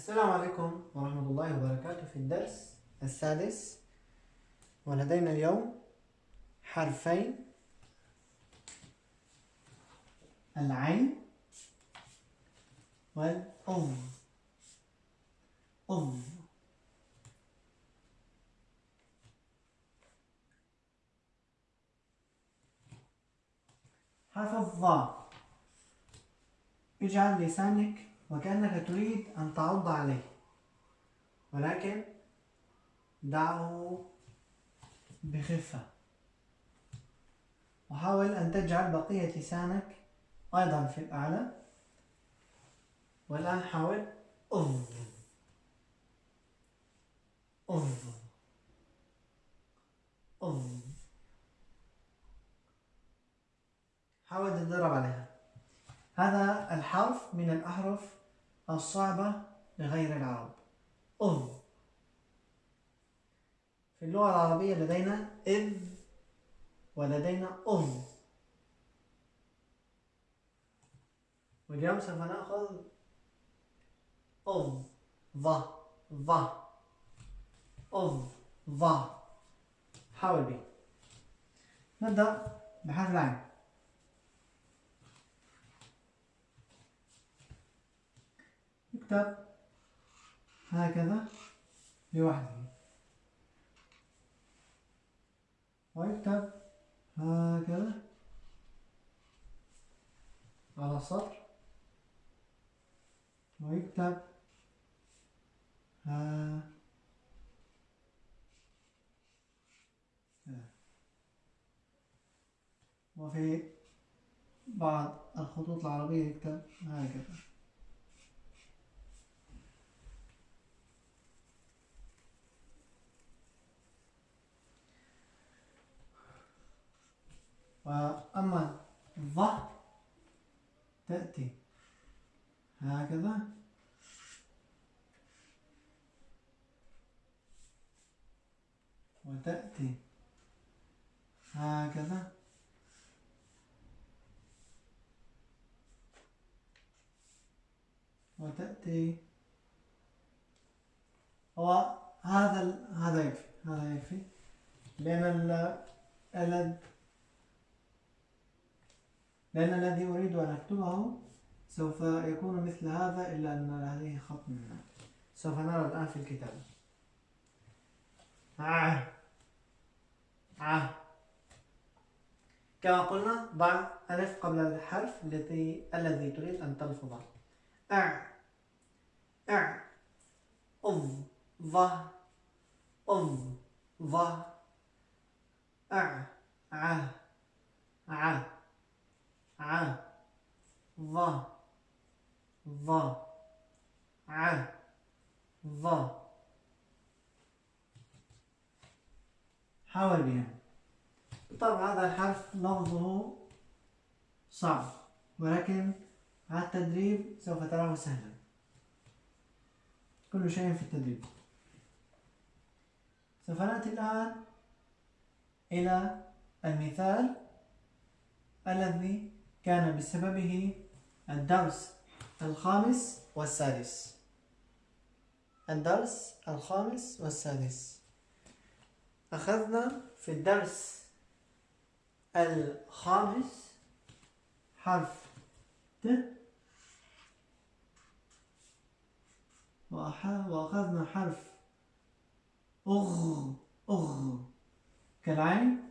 السلام عليكم ورحمة الله وبركاته في الدرس السادس ولدينا اليوم حرفين. العين والأظ أظ حرف الظاء. اجعل لسانك وكأنك تريد أن تعض عليه. ولكن دعه بخفة. وحاول أن تجعل بقية لسانك أيضا في الأعلى. والآن حاول. أظ. أظ. أظ. حاول تتدرب عليها. هذا الحرف من الأحرف الصعبة لغير العرب. أذ. في اللغة العربية لدينا إذ ولدينا أذ. واليوم سوف نأخذ أذ. ظ. ظ. أذ. ظ. حاول بي. نبدأ بحرف العين. يكتب هكذا لوحده. ويكتب هكذا. على السطر. ويكتب ها. وفي بعض الخطوط العربية يكتب هكذا. وأما الظ تأتي. هكذا. وتأتي. هكذا. وتأتي. هو هذا هذا يكفي. هذا يكفي. لأن ال لأن الذي أريد أن أكتبه سوف يكون مثل هذا إلا أن هذه خط من سوف نرى الآن في الكتاب. آه. آه. كما قلنا ضع ألف قبل الحرف الذي الذي تريد أن تلفظه أع. أع. أظ. ظ. أظ. ظ. أع. ع ع ع ظ ظ ع ظ. حاول بها طبعا هذا الحرف لفظه صعب ولكن مع التدريب سوف تراه سهلا. كل شيء في التدريب. سوف نأتي الآن إلى المثال الذي كان بسببه الدرس الخامس والسادس. الدرس الخامس والسادس. أخذنا في الدرس الخامس حرف ت. وأخذنا حرف أغ أغ. كالعين.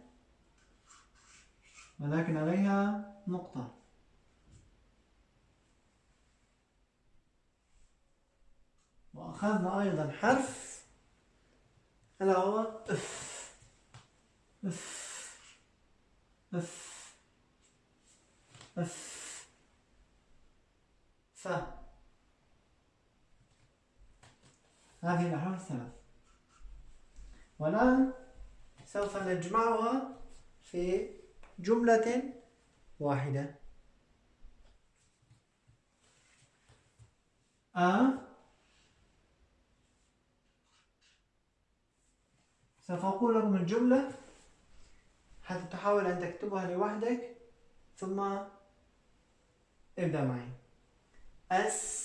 ولكن عليها نقطة. وأخذنا أيضا حرف. ألا هو أف. أف. أف. أف. ف. هذه الأحرف الثلاث والآن سوف نجمعها في جملة واحدة. أ. سوف أقول لكم الجملة حتى تحاول أن تكتبها لوحدك ثم ابدأ معي. أستغفر.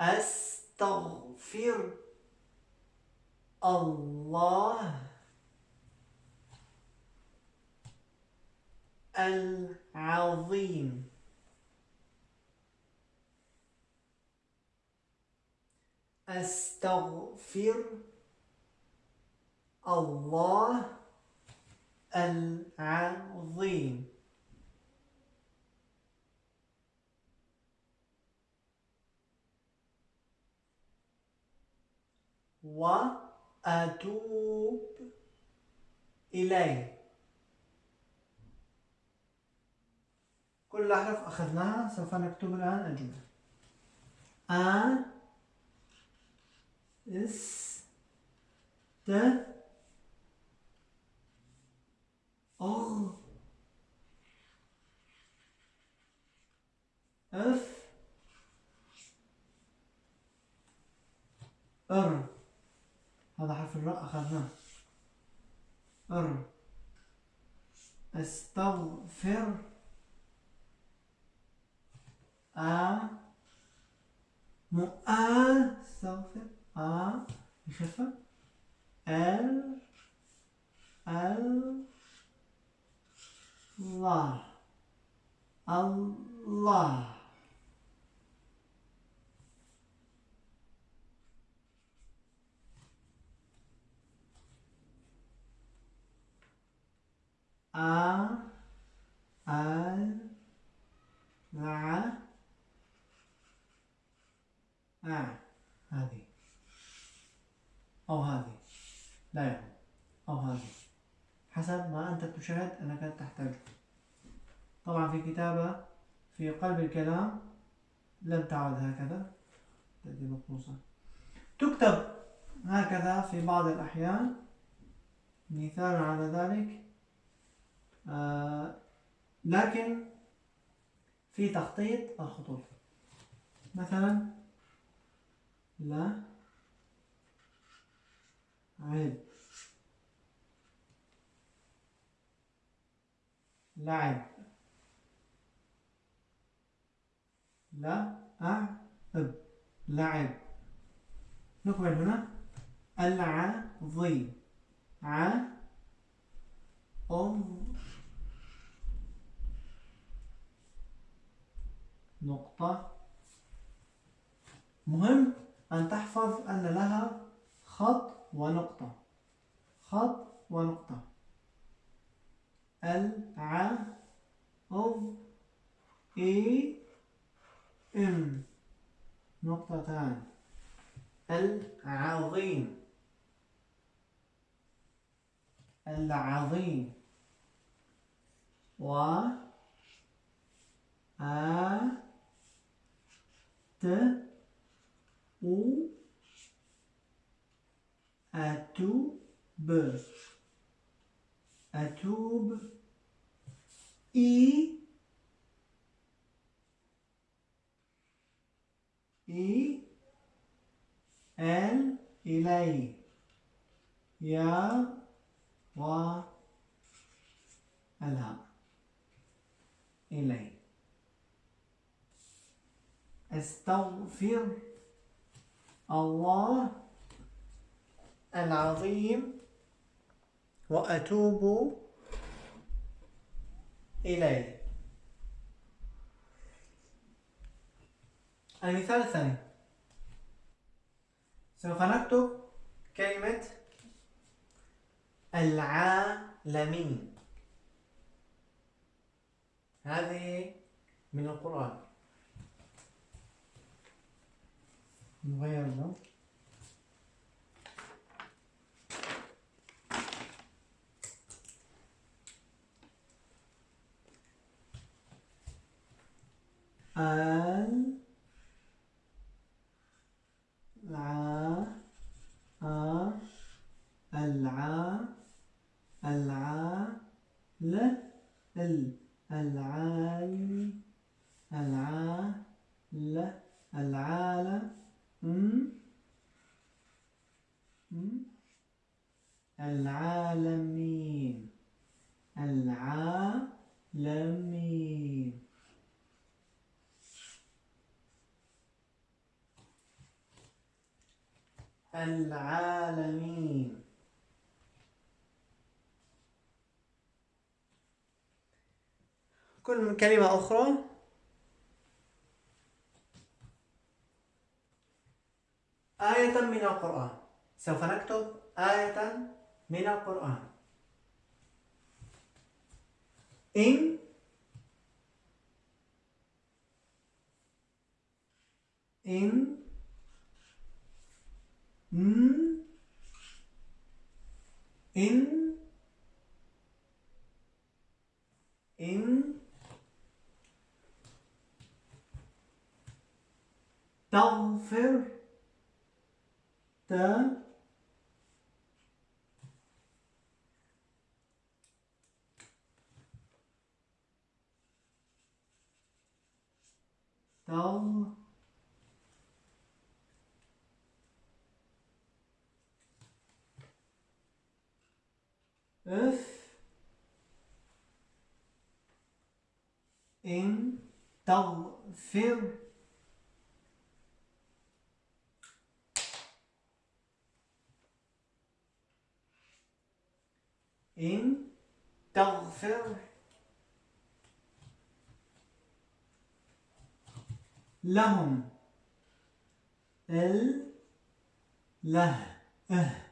أستغفر الله. العظيم. أستغفر الله العظيم. وأتوب إليه. كل الأحرف أخذناها سوف نكتب الآن الجملة. أ إس ت أغ اف ار هذا حرف الراء أخذناه. ار استغفر. أ استغفر أ يخفف ال ال الله الله أ ال ع أ هذه. أو هذه. لا يهم أو هذه. حسب ما أنت تشاهد أنك تحتاجه طبعا في كتابة في قلب الكلام لم تعد هكذا. تأتي مقموصة تكتب هكذا في بعض الأحيان. مثال على ذلك آه لكن في تخطيط الخطوط. مثلا لا. عب لعب لا. أعب لعب نكمل هنا. العظيم ع أم. نقطة. مهم. أن تحفظ أن لها خط ونقطة. خط ونقطة. الع أو إي إم نقطتان. العظيم. العظيم. و أ ت أو أتوب أتوب إي إي ال إلي يا و الهاء إلي استغفر الله العظيم وأتوب إليه. المثال الثاني سوف نكتب كلمة العالمين. هذه من القرآن. réellement. Un... كل كلمة أخرى. آية من القرآن. سوف نكتب آية من القرآن. إن إن ن إن إن تغفر ت تغ اف إن تغفر إن تغفر لهم ال له آه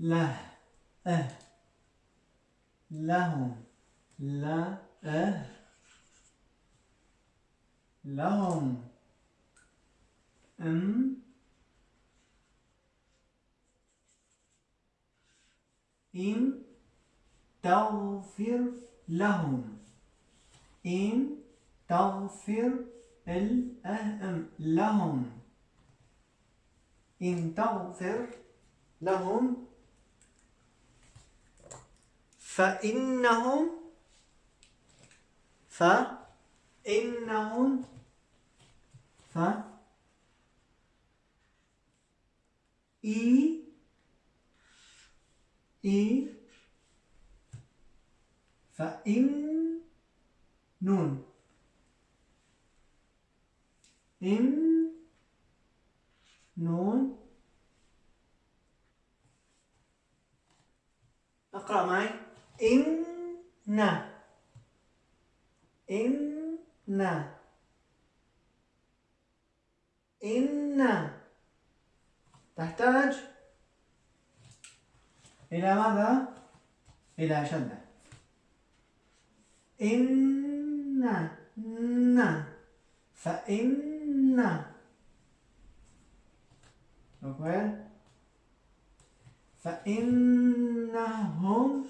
له آه لهم لا آه لهم ام إن تغفر لهم. إن تغفر الأهم لهم. إن تغفر لهم فإنهم فإنهم ف إي إي فإن نون. إن نون. أقرأ معي. إن إن إن تحتاج إلى ماذا؟ إلى شدة. إن ن. فإن. فإنهم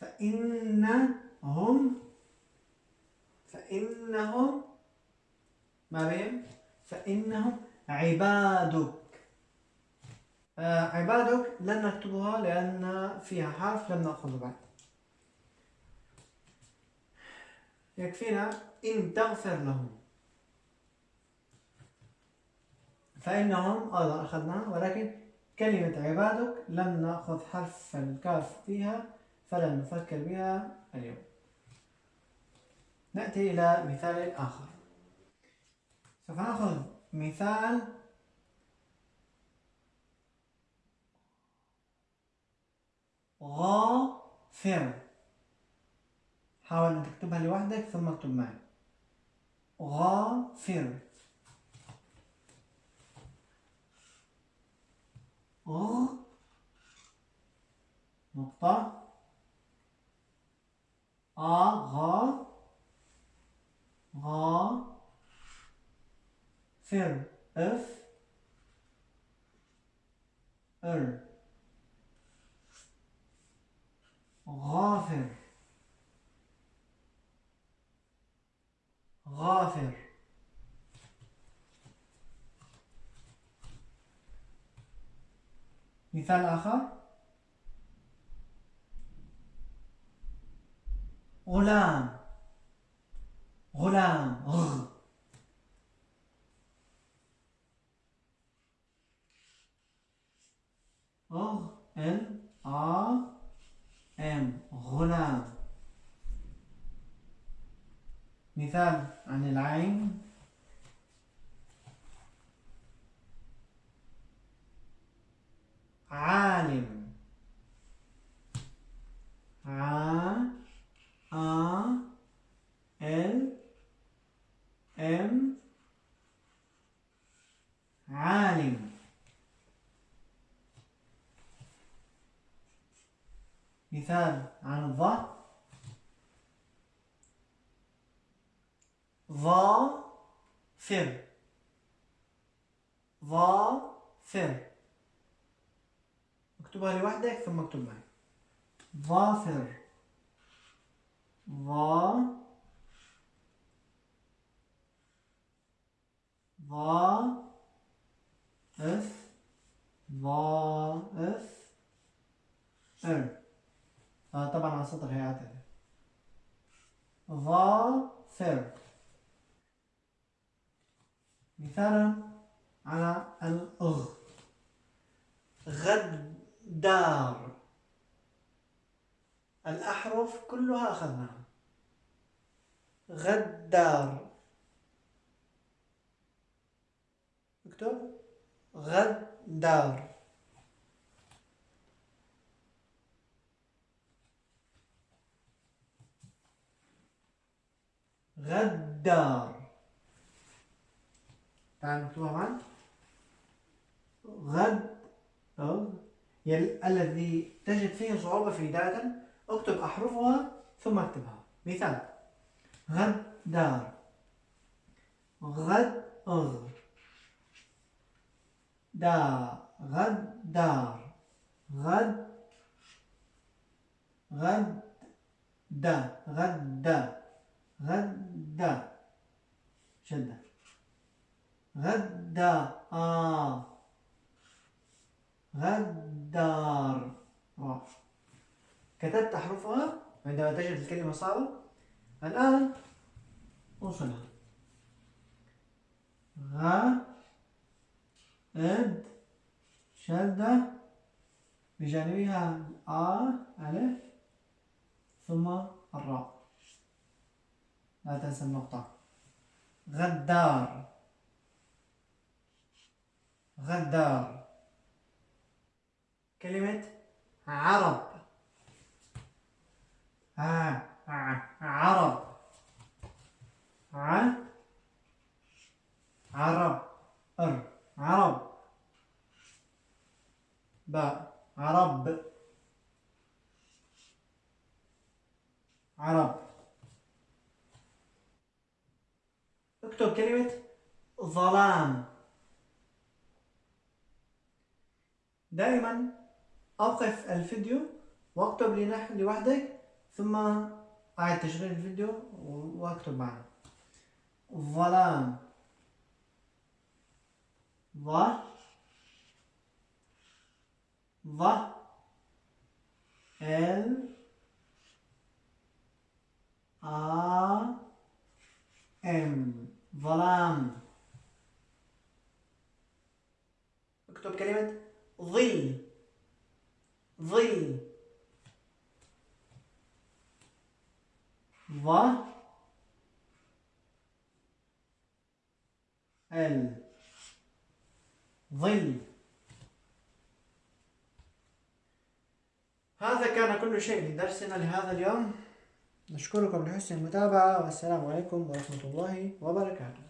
فإنهم فإنهم ما بين؟ فإنهم عبادك عبادك لن نكتبها لأن فيها حرف لم نأخذه بعد. يكفينا إن تغفر لهم. فإنهم أيضا أخذناها ولكن كلمة عبادك لم نأخذ حرف الكاف فيها فلن نفكر بها اليوم. نأتي إلى مثال آخر. سوف نأخذ مثال غافر حاول أن تكتبها لوحدك ثم اكتب معي. غافر غ. نقطة. آ. غا غا فر اف ار غافر. غافر. مثال آخر. غلام. غلام. غ. غ. ال آ هنا مثال عن العين. عاد. مثال عن الظا ظافر. ظافر. اكتبها لوحدك ثم اكتب معي. ظافر. ظا ظا اف ظا اف ار آه طبعا على السطر هيعتذر ظافر مثالا على الغ. غدار. الأحرف كلها أخذناها. غدار. اكتب غدار. غدار. تعال نكتبها معا غد أو. الذي تجد فيه صعوبة في داتا أكتب أحرفها ثم أكتبها. مثال. غدار. غد أغ دا غدار. غد غد دا غد غدا شدة. غدا آه غدار كتبت أحرفها عندما تجد الكلمة صعبة الآن أوصلها. غ إد شدة. بجانبها آ ألف. ثم الراء. لا تنسى النقطة غدار. غدار. كلمة عرب. ع عرب. ع عرب. ار عرب. باء عرب. عرب. اكتب كلمة ظلام. دائما أوقف الفيديو واكتب لوحدك ثم أعد تشغيل الفيديو واكتب معنا. ظلام. ظ. ظ. ال آ ام ظلام اكتب كلمة ظل ظل ظ ال ظل هذا كان كل شيء لدرسنا لهذا اليوم. نشكركم لحسن المتابعة والسلام عليكم ورحمة الله وبركاته.